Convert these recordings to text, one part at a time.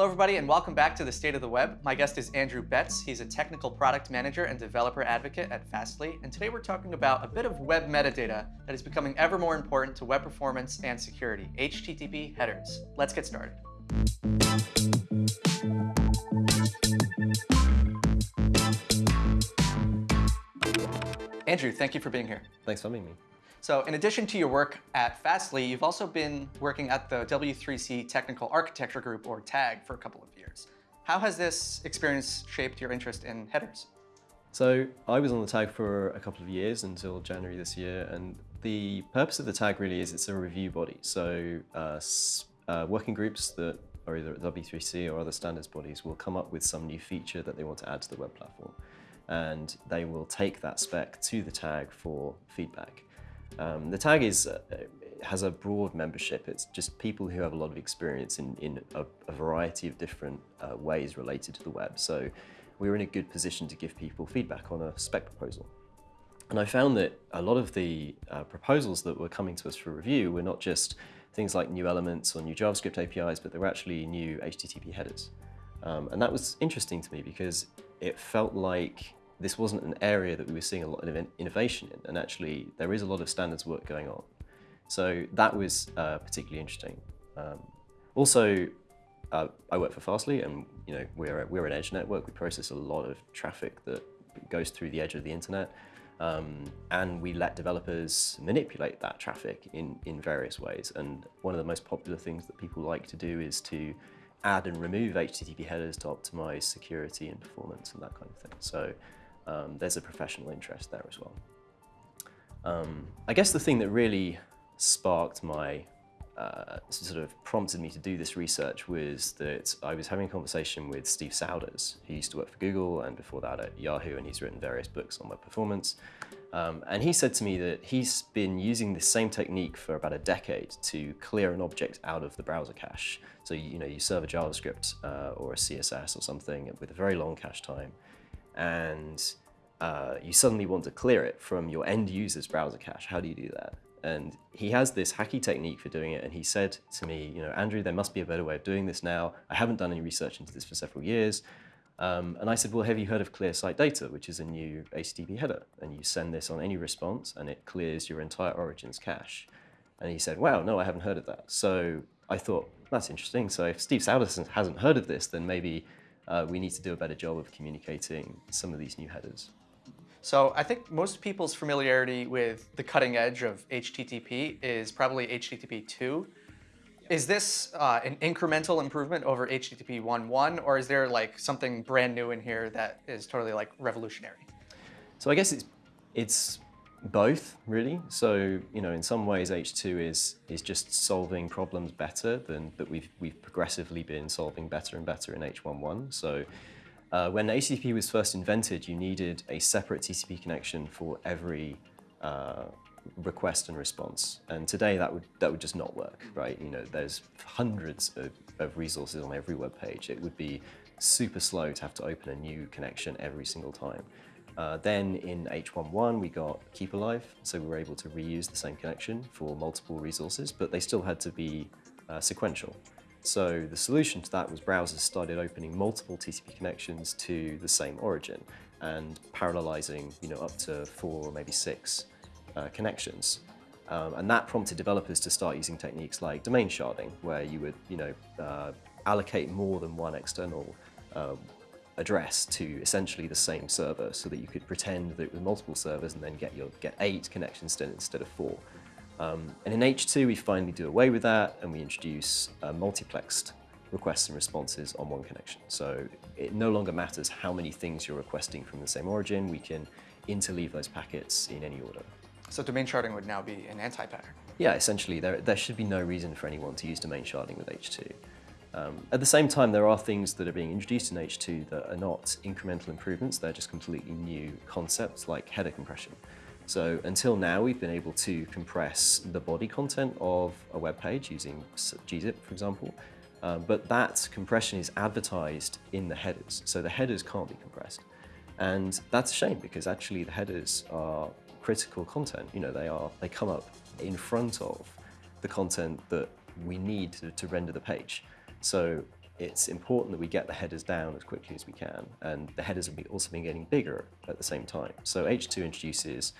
Hello, everybody, and welcome back to the State of the Web. My guest is Andrew Betts. He's a technical product manager and developer advocate at Fastly. And today we're talking about a bit of web metadata that is becoming ever more important to web performance and security, HTTP headers. Let's get started. Andrew, thank you for being here. Thanks for having me. So in addition to your work at Fastly, you've also been working at the W3C Technical Architecture Group, or TAG, for a couple of years. How has this experience shaped your interest in headers? So I was on the TAG for a couple of years until January this year, and the purpose of the TAG really is it's a review body. So uh, uh, working groups that are either at W3C or other standards bodies will come up with some new feature that they want to add to the web platform. And they will take that spec to the TAG for feedback. Um, the tag is uh, has a broad membership. It's just people who have a lot of experience in, in a, a variety of different uh, ways related to the web. So we are in a good position to give people feedback on a spec proposal. And I found that a lot of the uh, proposals that were coming to us for review were not just things like new elements or new JavaScript APIs, but they were actually new HTTP headers. Um, and that was interesting to me because it felt like this wasn't an area that we were seeing a lot of innovation in, and actually there is a lot of standards work going on. So that was uh, particularly interesting. Um, also, uh, I work for Fastly, and you know we're we're an edge network. We process a lot of traffic that goes through the edge of the internet, um, and we let developers manipulate that traffic in in various ways. And one of the most popular things that people like to do is to add and remove HTTP headers to optimize security and performance and that kind of thing. So um, there's a professional interest there as well. Um, I guess the thing that really sparked my, uh, sort of prompted me to do this research was that I was having a conversation with Steve Souders, who used to work for Google and before that at Yahoo, and he's written various books on web performance. Um, and he said to me that he's been using the same technique for about a decade to clear an object out of the browser cache. So, you know, you serve a JavaScript uh, or a CSS or something with a very long cache time and uh, you suddenly want to clear it from your end user's browser cache. How do you do that? And he has this hacky technique for doing it. And he said to me, you know, Andrew, there must be a better way of doing this now. I haven't done any research into this for several years. Um, and I said, well, have you heard of Clear Site Data, which is a new HTTP header? And you send this on any response and it clears your entire origins cache. And he said, wow, no, I haven't heard of that. So I thought, that's interesting. So if Steve Souders hasn't heard of this, then maybe uh, we need to do a better job of communicating some of these new headers. So I think most people's familiarity with the cutting edge of HTTP is probably HTTP 2. Is this uh, an incremental improvement over HTTP 1.1, or is there like something brand new in here that is totally like revolutionary? So I guess it's it's both, really. So, you know, in some ways, H2 is is just solving problems better than that we've we've progressively been solving better and better in H11. So, uh, when HTTP was first invented, you needed a separate TCP connection for every uh, request and response. And today, that would that would just not work, right? You know, there's hundreds of, of resources on every web page. It would be super slow to have to open a new connection every single time. Uh, then in H11, we got Keep Alive, so we were able to reuse the same connection for multiple resources, but they still had to be uh, sequential. So the solution to that was browsers started opening multiple TCP connections to the same origin and parallelizing you know, up to four or maybe six uh, connections. Um, and that prompted developers to start using techniques like domain sharding, where you would you know, uh, allocate more than one external um, address to essentially the same server so that you could pretend that it was multiple servers and then get your get eight connections instead of four. Um, and in H2, we finally do away with that and we introduce uh, multiplexed requests and responses on one connection. So it no longer matters how many things you're requesting from the same origin. We can interleave those packets in any order. So domain sharding would now be an anti-pattern? Yeah, essentially, there, there should be no reason for anyone to use domain sharding with H2. Um, at the same time, there are things that are being introduced in H2 that are not incremental improvements, they're just completely new concepts like header compression. So until now, we've been able to compress the body content of a web page using gzip, for example, um, but that compression is advertised in the headers, so the headers can't be compressed. And that's a shame because actually the headers are critical content. You know, they are they come up in front of the content that we need to, to render the page. So it's important that we get the headers down as quickly as we can, and the headers have also been getting bigger at the same time. So H2 introduces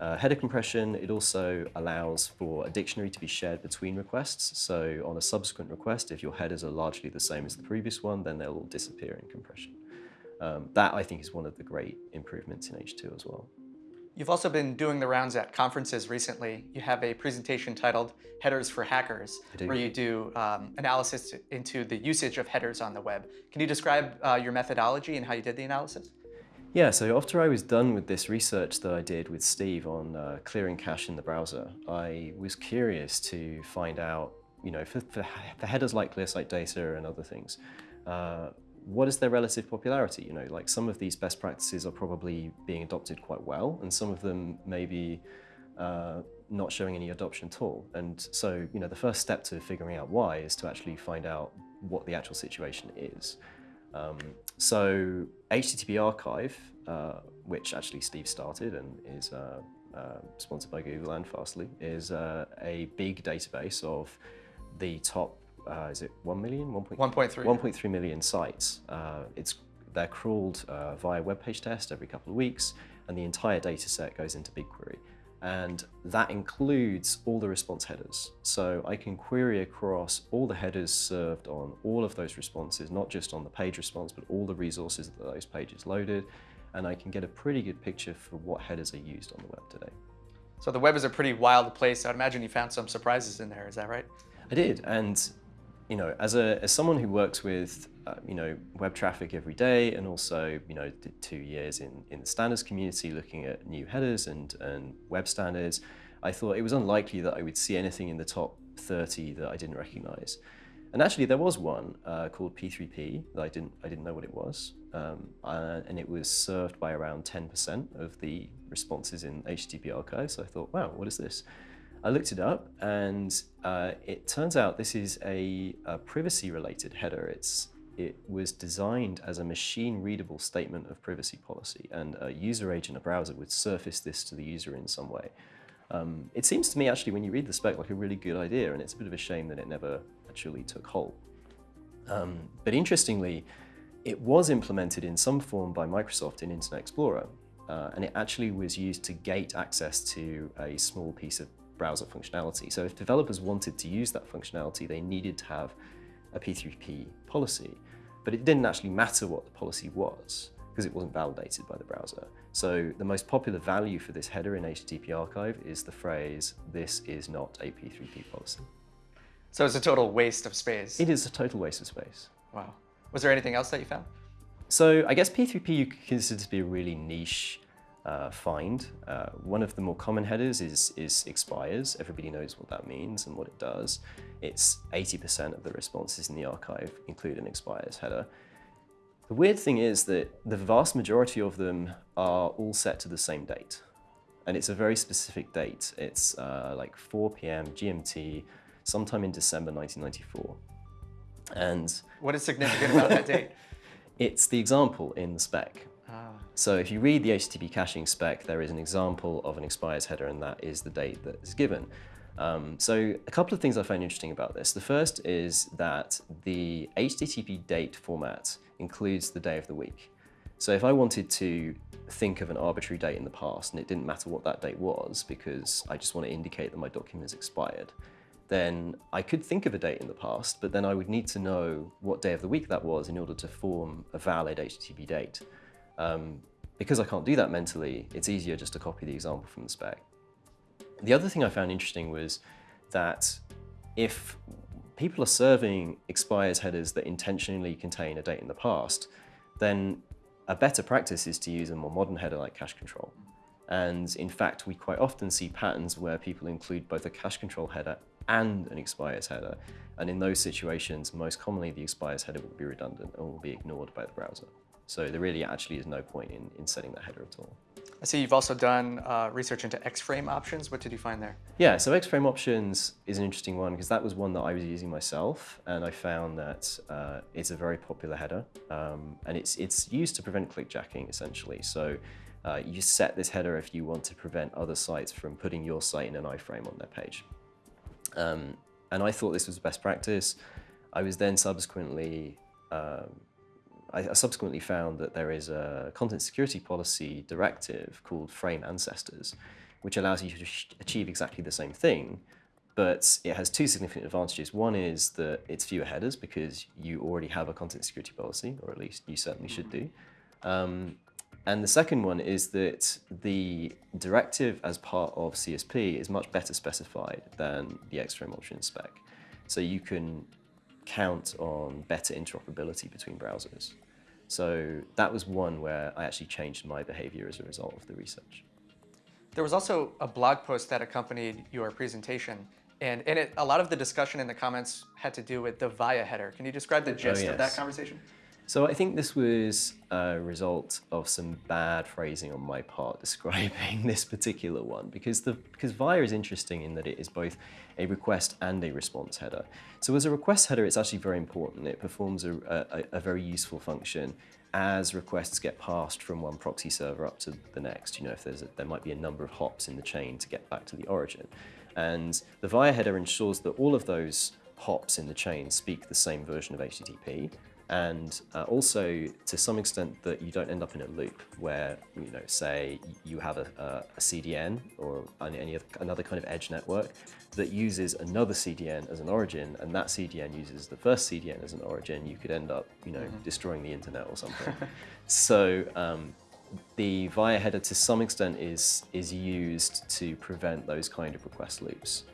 uh, header compression. It also allows for a dictionary to be shared between requests. So on a subsequent request, if your headers are largely the same as the previous one, then they'll all disappear in compression. Um, that I think is one of the great improvements in H2 as well. You've also been doing the rounds at conferences recently. You have a presentation titled Headers for Hackers, where you do um, analysis into the usage of headers on the web. Can you describe uh, your methodology and how you did the analysis? Yeah, so after I was done with this research that I did with Steve on uh, clearing cache in the browser, I was curious to find out, you know, for, for, for headers like Clear Site data and other things, uh, what is their relative popularity? You know, like some of these best practices are probably being adopted quite well, and some of them may be uh, not showing any adoption at all. And so, you know, the first step to figuring out why is to actually find out what the actual situation is. Um, so HTTP Archive, uh, which actually Steve started and is uh, uh sponsored by Google and Fastly, is uh, a big database of the top uh, is it 1 million? 1.3 1.3 million sites. Uh, it's, they're crawled uh, via web page test every couple of weeks, and the entire data set goes into BigQuery. And that includes all the response headers. So I can query across all the headers served on all of those responses, not just on the page response, but all the resources that those pages loaded. And I can get a pretty good picture for what headers are used on the web today. So the web is a pretty wild place. I'd imagine you found some surprises in there. Is that right? I did. And you know, as a as someone who works with uh, you know web traffic every day, and also you know did two years in in the standards community looking at new headers and and web standards, I thought it was unlikely that I would see anything in the top 30 that I didn't recognize. And actually, there was one uh, called P3P that I didn't I didn't know what it was, um, uh, and it was served by around 10% of the responses in HTTP archive. So I thought, wow, what is this? I looked it up and uh, it turns out this is a, a privacy related header. It's, it was designed as a machine readable statement of privacy policy and a user agent, a browser would surface this to the user in some way. Um, it seems to me actually when you read the spec like a really good idea and it's a bit of a shame that it never actually took hold. Um, but interestingly, it was implemented in some form by Microsoft in Internet Explorer uh, and it actually was used to gate access to a small piece of browser functionality. So if developers wanted to use that functionality, they needed to have a P3P policy, but it didn't actually matter what the policy was because it wasn't validated by the browser. So the most popular value for this header in HTTP archive is the phrase, this is not a P3P policy. So it's a total waste of space. It is a total waste of space. Wow. Was there anything else that you found? So I guess P3P you could consider to be a really niche uh, find. Uh, one of the more common headers is, is expires. Everybody knows what that means and what it does. It's 80% of the responses in the archive include an expires header. The weird thing is that the vast majority of them are all set to the same date. And it's a very specific date. It's uh, like 4 p.m. GMT, sometime in December 1994. And what is significant about that date? It's the example in the spec. Ah. So if you read the HTTP caching spec, there is an example of an expires header and that is the date that is given. Um, so a couple of things I find interesting about this. The first is that the HTTP date format includes the day of the week. So if I wanted to think of an arbitrary date in the past and it didn't matter what that date was because I just want to indicate that my document has expired, then I could think of a date in the past, but then I would need to know what day of the week that was in order to form a valid HTTP date. Um, because I can't do that mentally, it's easier just to copy the example from the spec. The other thing I found interesting was that if people are serving expires headers that intentionally contain a date in the past, then a better practice is to use a more modern header like cache control. And in fact, we quite often see patterns where people include both a cache control header and an expires header. And in those situations, most commonly the expires header will be redundant and will be ignored by the browser. So there really actually is no point in, in setting that header at all. I see you've also done uh, research into X-frame options. What did you find there? Yeah, so X-frame options is an interesting one because that was one that I was using myself, and I found that uh, it's a very popular header, um, and it's it's used to prevent clickjacking essentially. So uh, you set this header if you want to prevent other sites from putting your site in an iframe on their page. Um, and I thought this was best practice. I was then subsequently um, I subsequently found that there is a content security policy directive called Frame Ancestors, which allows you to achieve exactly the same thing, but it has two significant advantages. One is that it's fewer headers because you already have a content security policy, or at least you certainly should do. Um, and the second one is that the directive as part of CSP is much better specified than the X-frame options spec. So you can count on better interoperability between browsers. So that was one where I actually changed my behavior as a result of the research. There was also a blog post that accompanied your presentation, and in it, a lot of the discussion in the comments had to do with the VIA header. Can you describe the oh, gist of that conversation? So I think this was a result of some bad phrasing on my part describing this particular one because the because VIA is interesting in that it is both a request and a response header. So as a request header, it's actually very important. It performs a, a, a very useful function as requests get passed from one proxy server up to the next. You know, if there's a, there might be a number of hops in the chain to get back to the origin, and the VIA header ensures that all of those hops in the chain speak the same version of HTTP and uh, also to some extent that you don't end up in a loop where you know say you have a, a, CDN or any, another kind of edge network that uses another CDN as an origin and that CDN uses the first CDN as an origin you could end up you know destroying the internet or something. So um, the VIA header to some extent is is used to prevent those kind of request loops.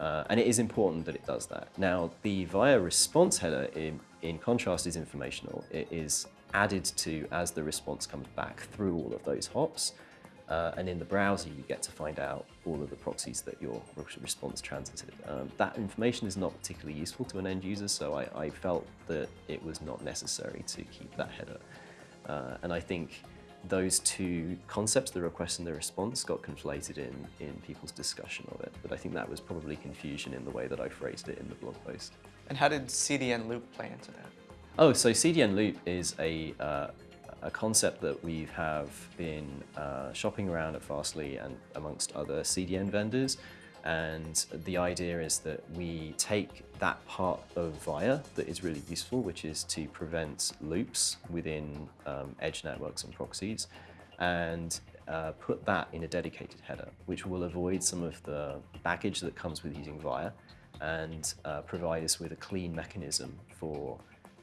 Uh, and it is important that it does that. Now, the VIA response header, in, in contrast, is informational. It is added to as the response comes back through all of those hops. Uh, and in the browser, you get to find out all of the proxies that your response transited. Um, that information is not particularly useful to an end user, so I, I felt that it was not necessary to keep that header. Uh, and I think those two concepts, the request and the response, got conflated in, in people's discussion of it. But I think that was probably confusion in the way that I phrased it in the blog post. And how did CDN loop play into that? Oh, so CDN Loop is a, uh, a concept that we have been uh, shopping around at Fastly and amongst other CDN vendors. And the idea is that we take that part of VIA that is really useful, which is to prevent loops within um, edge networks and proxies, and uh, put that in a dedicated header, which will avoid some of the baggage that comes with using VIA and uh, provide us with a clean mechanism for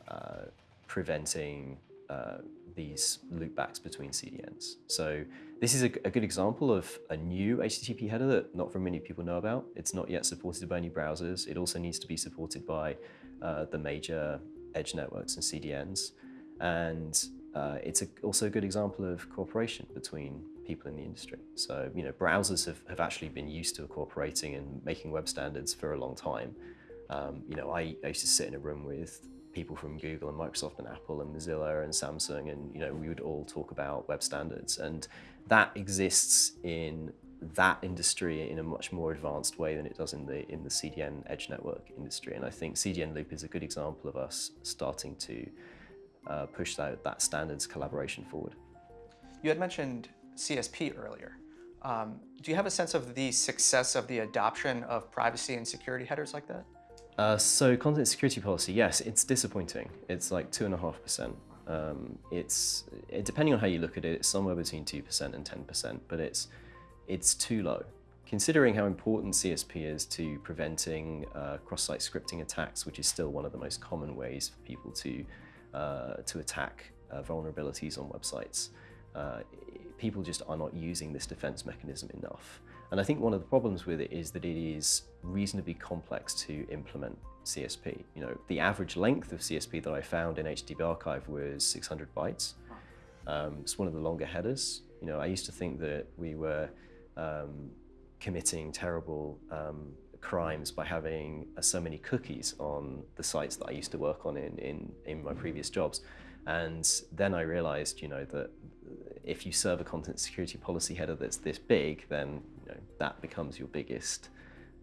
uh, preventing uh, these loopbacks between CDNs. So this is a, a good example of a new HTTP header that not very many people know about. It's not yet supported by any browsers. It also needs to be supported by uh, the major edge networks and CDNs. And uh, it's a, also a good example of cooperation between people in the industry. So, you know, browsers have, have actually been used to cooperating and making web standards for a long time. Um, you know, I, I used to sit in a room with people from Google and Microsoft and Apple and Mozilla and Samsung, and you know, we would all talk about web standards, and that exists in that industry in a much more advanced way than it does in the in the CDN edge network industry. And I think CDN Loop is a good example of us starting to uh, push that, that standards collaboration forward. You had mentioned CSP earlier. Um, do you have a sense of the success of the adoption of privacy and security headers like that? Uh, so content security policy, yes, it's disappointing. It's like two and a half percent. Um, it's it, depending on how you look at it, it's somewhere between two percent and ten percent, but it's it's too low. Considering how important CSP is to preventing uh, cross-site scripting attacks, which is still one of the most common ways for people to uh, to attack uh, vulnerabilities on websites, uh, people just are not using this defense mechanism enough. And I think one of the problems with it is that it is reasonably complex to implement CSP. You know, the average length of CSP that I found in HTTP archive was 600 bytes. Um, it's one of the longer headers. You know, I used to think that we were um, committing terrible um, crimes by having uh, so many cookies on the sites that I used to work on in, in, in my previous jobs. And then I realized, you know, that if you serve a content security policy header that's this big, then you know, that becomes your biggest,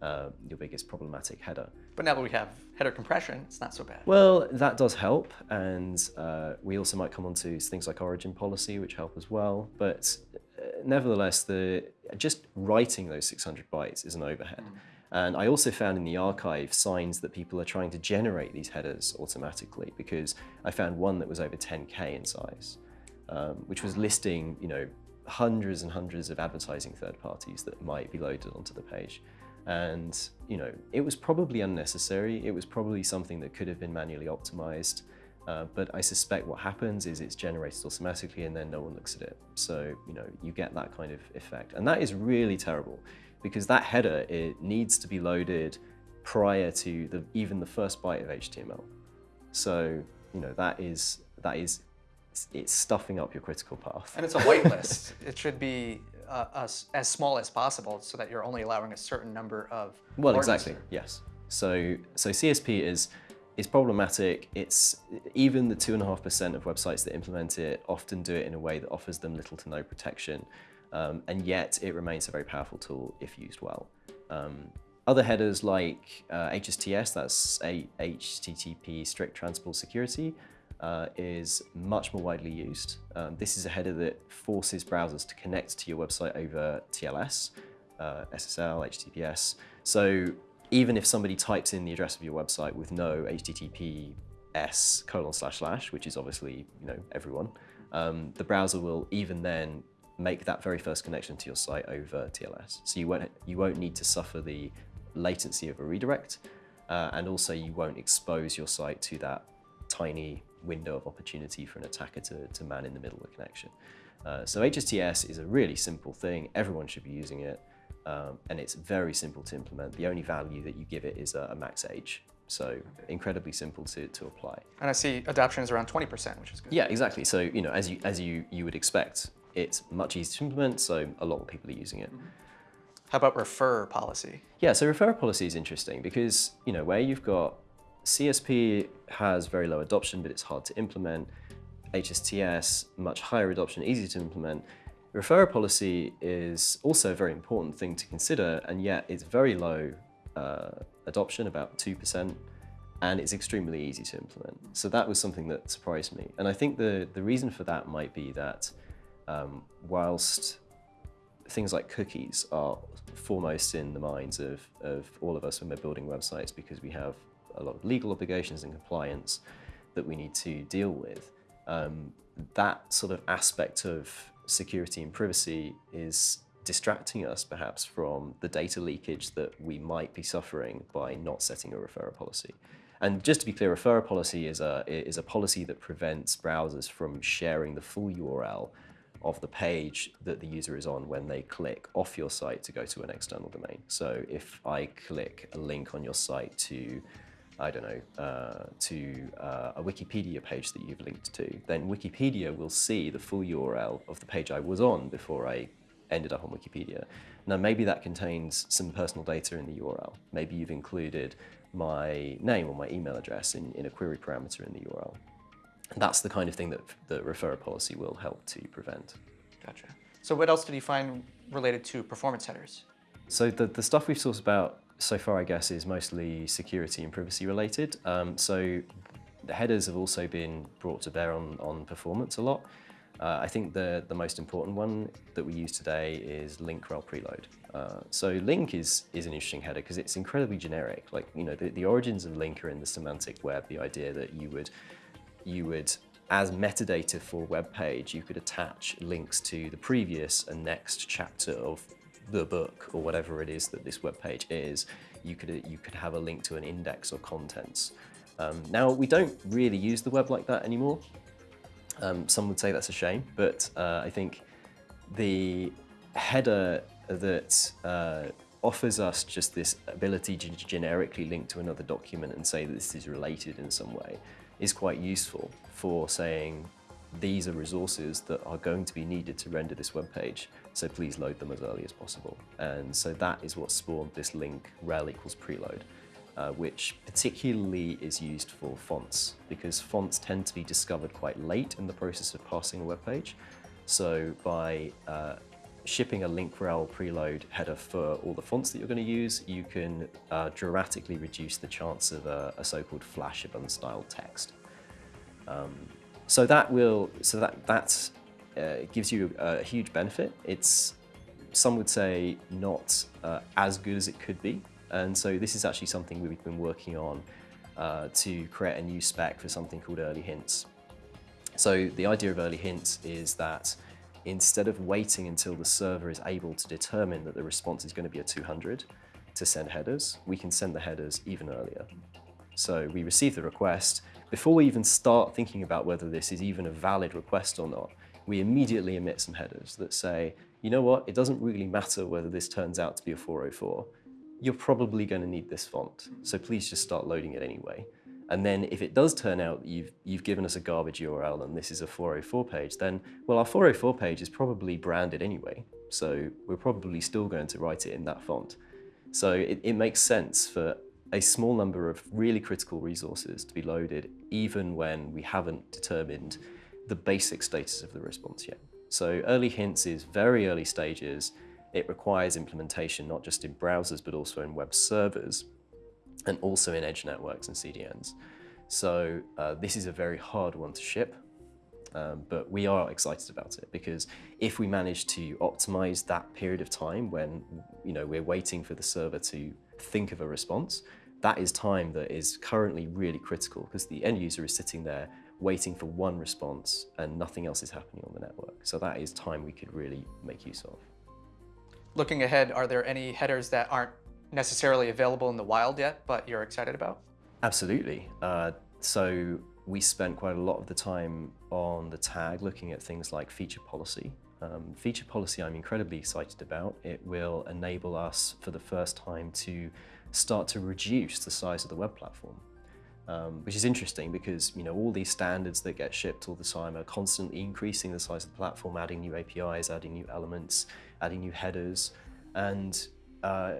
uh, your biggest problematic header. But now that we have header compression, it's not so bad. Well, that does help, and uh, we also might come on to things like origin policy, which help as well. But uh, nevertheless, the just writing those 600 bytes is an overhead. And I also found in the archive signs that people are trying to generate these headers automatically because I found one that was over 10K in size, um, which was listing, you know, hundreds and hundreds of advertising third parties that might be loaded onto the page. And, you know, it was probably unnecessary. It was probably something that could have been manually optimized. Uh, but I suspect what happens is it's generated automatically and then no one looks at it. So, you know, you get that kind of effect. And that is really terrible because that header, it needs to be loaded prior to the, even the first byte of HTML. So, you know, that is, that is, it's stuffing up your critical path. And it's a whitelist. it should be uh, as, as small as possible so that you're only allowing a certain number of Well, exactly, yes. So, so CSP is is problematic. It's even the two and a half percent of websites that implement it often do it in a way that offers them little to no protection, um, and yet it remains a very powerful tool if used well. Um, other headers like uh, HSTS, that's a HTTP strict transport security, uh, is much more widely used. Um, this is a header that forces browsers to connect to your website over TLS, uh, SSL, HTTPS. So even if somebody types in the address of your website with no HTTPS colon slash slash, which is obviously you know everyone, um, the browser will even then make that very first connection to your site over TLS. So you won't you won't need to suffer the latency of a redirect, uh, and also you won't expose your site to that tiny window of opportunity for an attacker to, to man in the middle of the connection. Uh, so HSTS is a really simple thing. Everyone should be using it. Um, and it's very simple to implement. The only value that you give it is a, a max age. So incredibly simple to, to apply. And I see adoption is around 20%, which is good. Yeah, exactly. So, you know, as you, as you, you would expect, it's much easier to implement. So a lot of people are using it. How about referrer policy? Yeah, so referrer policy is interesting because, you know, where you've got CSP has very low adoption, but it's hard to implement. HSTS, much higher adoption, easy to implement. Referrer policy is also a very important thing to consider, and yet it's very low uh, adoption, about 2%, and it's extremely easy to implement. So that was something that surprised me. And I think the, the reason for that might be that um, whilst things like cookies are foremost in the minds of, of all of us when we're building websites because we have a lot of legal obligations and compliance that we need to deal with. Um, that sort of aspect of security and privacy is distracting us perhaps from the data leakage that we might be suffering by not setting a referrer policy. And just to be clear, referrer policy is a, is a policy that prevents browsers from sharing the full URL of the page that the user is on when they click off your site to go to an external domain. So if I click a link on your site to I don't know, uh, to uh, a Wikipedia page that you've linked to, then Wikipedia will see the full URL of the page I was on before I ended up on Wikipedia. Now, maybe that contains some personal data in the URL. Maybe you've included my name or my email address in, in a query parameter in the URL. And that's the kind of thing that the referrer policy will help to prevent. Gotcha. So what else did you find related to performance headers? So the, the stuff we've talked about so far, I guess, is mostly security and privacy related. Um, so the headers have also been brought to bear on, on performance a lot. Uh, I think the, the most important one that we use today is link rel preload. Uh, so link is, is an interesting header because it's incredibly generic. Like, you know, the, the origins of link are in the semantic web, the idea that you would, you would, as metadata for a web page, you could attach links to the previous and next chapter of the book or whatever it is that this web page is, you could, you could have a link to an index or contents. Um, now, we don't really use the web like that anymore. Um, some would say that's a shame, but uh, I think the header that uh, offers us just this ability to generically link to another document and say that this is related in some way is quite useful for saying these are resources that are going to be needed to render this web page, so please load them as early as possible. And so that is what spawned this link rel equals preload, uh, which particularly is used for fonts, because fonts tend to be discovered quite late in the process of passing a web page. So by uh, shipping a link rel preload header for all the fonts that you're going to use, you can uh, dramatically reduce the chance of a, a so-called flash of unstyled text. Um, so that will, so that that uh, gives you a, huge benefit. It's some would say not uh, as good as it could be, And so this is actually something we've been working on uh, to create a new spec for something called early hints. So the idea of early hints is that instead of waiting until the server is able to determine that the response is going to be a 200 to send headers, we can send the headers even earlier. So we receive the request. Before we even start thinking about whether this is even a valid request or not, we immediately emit some headers that say, you know what, it doesn't really matter whether this turns out to be a 404. You're probably going to need this font, so please just start loading it anyway. And then if it does turn out you've, you've given us a garbage URL and this is a 404 page, then, well, our 404 page is probably branded anyway. So we're probably still going to write it in that font. So it, it makes sense for a small number of really critical resources to be loaded, even when we haven't determined the basic status of the response yet. So early hints is very early stages. It requires implementation, not just in browsers, but also in web servers and also in edge networks and CDNs. So uh, this is a very hard one to ship, um, but we are excited about it because if we manage to optimize that period of time when you know we're waiting for the server to think of a response, that is time that is currently really critical because the end user is sitting there waiting for one response and nothing else is happening on the network. So that is time we could really make use of. Looking ahead, are there any headers that aren't necessarily available in the wild yet, but you're excited about? Absolutely. Uh, so we spent quite a lot of the time on the tag looking at things like feature policy. Um, feature policy I'm incredibly excited about. It will enable us for the first time to start to reduce the size of the web platform. Um, which is interesting because you know all these standards that get shipped all the time are constantly increasing the size of the platform, adding new APIs, adding new elements, adding new headers, and uh,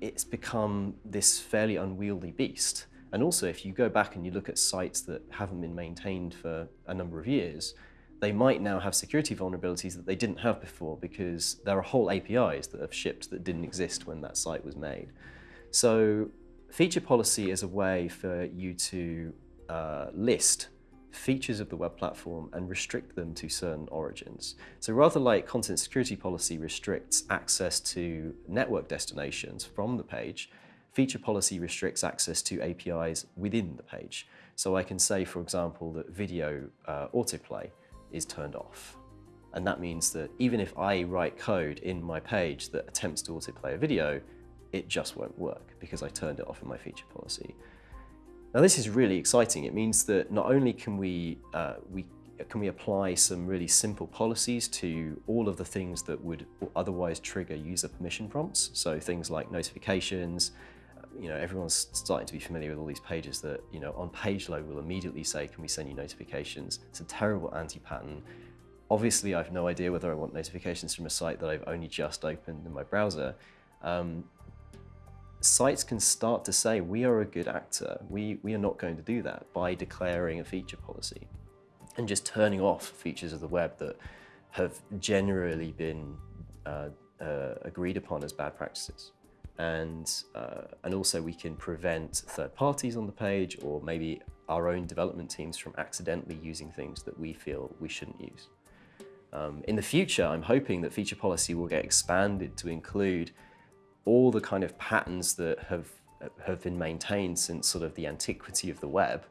it's become this fairly unwieldy beast. And also, if you go back and you look at sites that haven't been maintained for a number of years, they might now have security vulnerabilities that they didn't have before because there are whole APIs that have shipped that didn't exist when that site was made. So feature policy is a way for you to uh, list features of the web platform and restrict them to certain origins. So rather like content security policy restricts access to network destinations from the page, feature policy restricts access to APIs within the page. So I can say, for example, that video uh, autoplay is turned off. And that means that even if I write code in my page that attempts to autoplay a video, it just won't work because I turned it off in my feature policy. Now this is really exciting. It means that not only can we, uh, we can we apply some really simple policies to all of the things that would otherwise trigger user permission prompts. So things like notifications, you know, everyone's starting to be familiar with all these pages that, you know, on page load will immediately say, can we send you notifications? It's a terrible anti-pattern. Obviously, I have no idea whether I want notifications from a site that I've only just opened in my browser. Um, sites can start to say, we are a good actor. We, we are not going to do that by declaring a feature policy and just turning off features of the web that have generally been uh, uh, agreed upon as bad practices. And, uh, and also we can prevent third parties on the page or maybe our own development teams from accidentally using things that we feel we shouldn't use. Um, in the future, I'm hoping that feature policy will get expanded to include all the kind of patterns that have, have been maintained since sort of the antiquity of the web,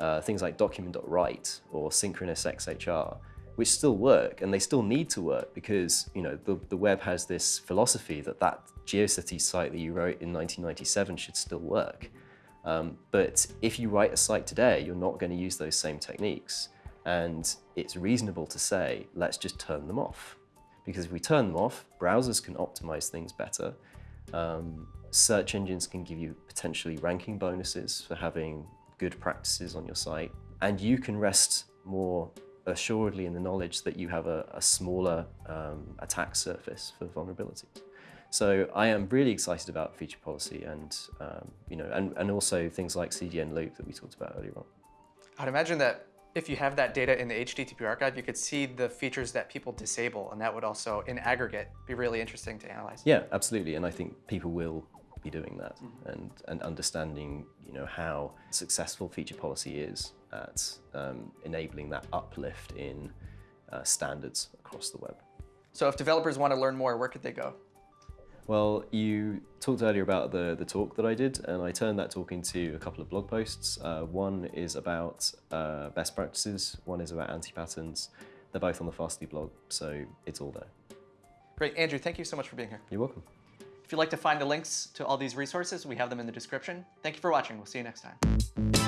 uh, things like document.write or synchronous XHR, which still work and they still need to work because you know the, the web has this philosophy that that GeoCities site that you wrote in 1997 should still work. Um, but if you write a site today, you're not going to use those same techniques. And it's reasonable to say, let's just turn them off. Because if we turn them off, browsers can optimize things better. Um, search engines can give you potentially ranking bonuses for having good practices on your site. And you can rest more assuredly in the knowledge that you have a, a smaller um, attack surface for vulnerabilities. So I am really excited about feature policy and, um, you know, and, and also things like CDN loop that we talked about earlier on. I'd imagine that if you have that data in the HTTP archive, you could see the features that people disable, and that would also, in aggregate, be really interesting to analyze. Yeah, absolutely, and I think people will be doing that mm -hmm. and, and understanding you know, how successful feature policy is at um, enabling that uplift in uh, standards across the web. So if developers want to learn more, where could they go? Well, you talked earlier about the, the talk that I did, and I turned that talk into a couple of blog posts. Uh, one is about uh, best practices, one is about anti patterns. They're both on the Fastly blog, so it's all there. Great. Andrew, thank you so much for being here. You're welcome. If you'd like to find the links to all these resources, we have them in the description. Thank you for watching. We'll see you next time.